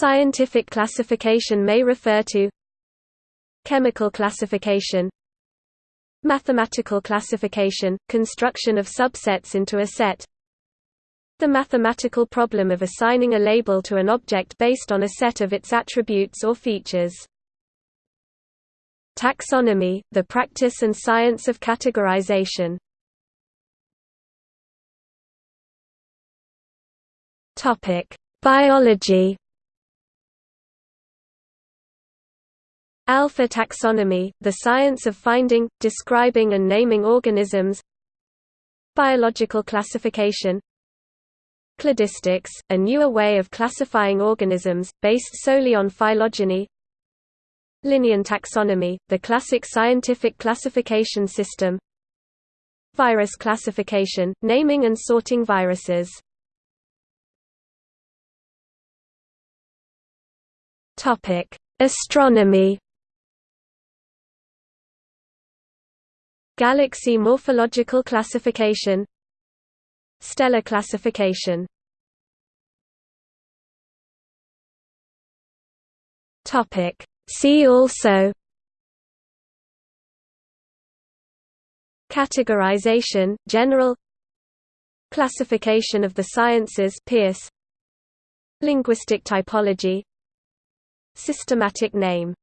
Scientific classification may refer to Chemical classification Mathematical classification – construction of subsets into a set The mathematical problem of assigning a label to an object based on a set of its attributes or features. Taxonomy – the practice and science of categorization. Biology Alpha taxonomy, the science of finding, describing and naming organisms. Biological classification. Cladistics, a newer way of classifying organisms, based solely on phylogeny. Linnean taxonomy, the classic scientific classification system. Virus classification, naming and sorting viruses. Astronomy Galaxy morphological classification Stellar classification. See also Categorization, general Classification of the sciences Peirce Linguistic typology. Systematic name